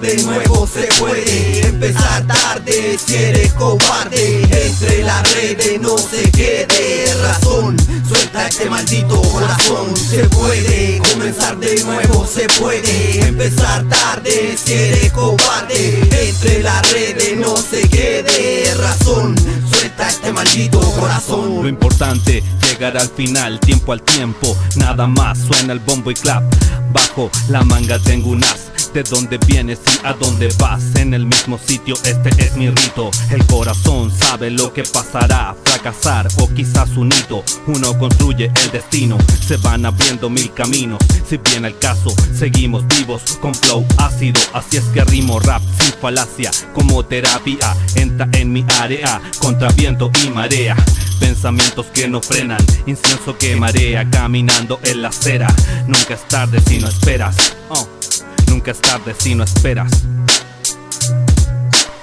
de nuevo se puede. Empezar tarde si eres cobarde Entre las redes no se quede razón. Suelta este maldito corazón Se puede. Comenzar de nuevo se puede. Empezar tarde si eres cobarde Entre las redes no se quede razón. Suelta este maldito corazón. Lo importante llegar al final, tiempo al tiempo. Nada más suena el bombo y clap. Bajo la manga tengo un as de dónde vienes y a dónde vas. En el mismo sitio, este es mi rito. El corazón sabe lo que pasará. Fracasar o quizás un hito. Uno construye el destino. Se van abriendo mil caminos. Si viene el caso, seguimos vivos Con flow ácido, así es que rimo rap sin falacia Como terapia, entra en mi área Contra viento y marea. Pensamientos que no frenan, incienso que marea Caminando en la acera, nunca es tarde si no esperas oh. Nunca es tarde si no esperas.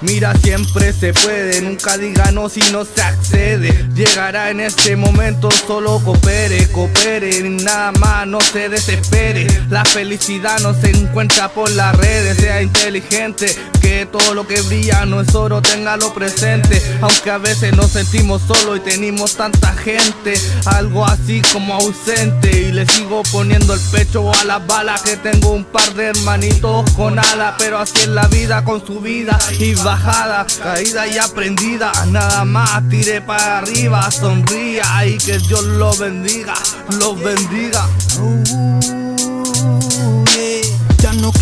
Mira, siempre se puede, nunca diga no si no se accede. Llegará en este momento, solo coopere, coopere, nada más, no se desespere. La felicidad no se encuentra por las redes, sea inteligente, que todo lo que brilla no es oro, téngalo presente. Aunque a veces nos sentimos solos y tenemos tanta gente, algo así como ausente. Y le sigo poniendo el pecho a las balas, que tengo un par de hermanitos con alas, pero así es la vida con su vida y va caída y aprendida. Nada más tiré para arriba, sonría y que Dios lo bendiga, los bendiga. Ya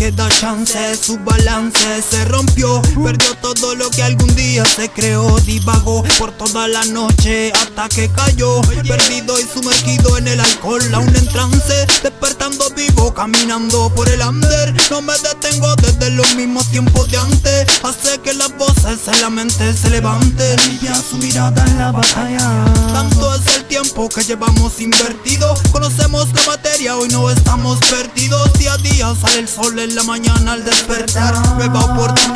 no queda chance, su balance se rompió. Perdió todo lo que algún día se creó. Divagó por toda la noche hasta que cayó. Perdido y sumergido en el alcohol, aún en trance. Despertando vivo, caminando por el under. No me detengo desde los mismos tiempos de antes. Hace que las voces en la mente se levanten. Limpia su mirada en la batalla. Tanto es el tiempo que llevamos invertido. Conocemos la materia, hoy no estamos perdidos. Día a día sale el sol en la mañana al despertar. Nueva oportunidad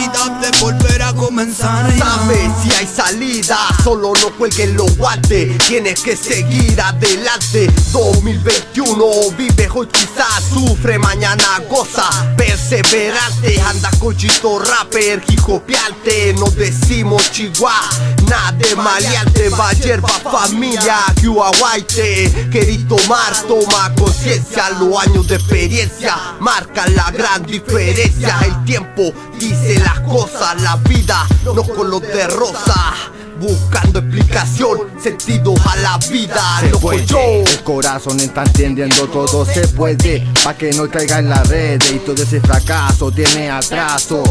solo no cuelguen los guantes Tienes que seguir adelante. 2021 vive hoy quizás sufre, mañana goza. Perseverante, anda cochito rapper, hijopiante No decimos chihuahua, nada de maleante Va yerba familia, que aguaite Querí tomar, toma conciencia. Los años de experiencia marcan la gran diferencia. El tiempo dice las cosas, la vida no color de rosa Buscando explicación, sentido a la vida se puede. El corazón está entendiendo todo se puede Pa' que no caiga en la red y todo ese fracaso tiene atraso.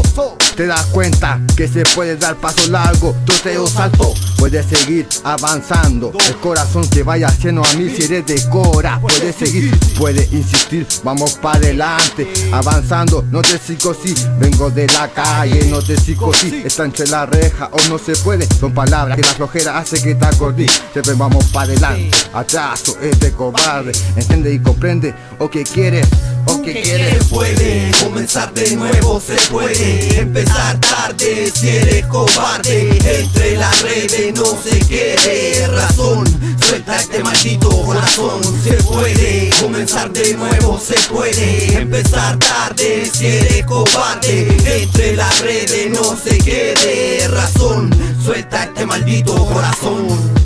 Te das cuenta que se puede dar paso largo, troteo salto Puedes seguir avanzando, el corazón que vaya haciendo a mí si eres de cora Puedes seguir, puedes insistir, vamos para adelante. Avanzando, no te sigo si, vengo de la calle, no te sigo si Está entre la reja o no se puede, son palabras que la flojera hace que te acordí Siempre vamos para adelante, atraso es de cobarde. Entiende y comprende, o que quieres o que quieres puede, comenzar de nuevo se puede Empezar tarde si eres cobarde Entre las redes no se quede razón Suelta este maldito corazón. Se puede, comenzar de nuevo se puede Empezar tarde. Si eres cobarde Entre las redes no se quede razón. Suelta este maldito corazón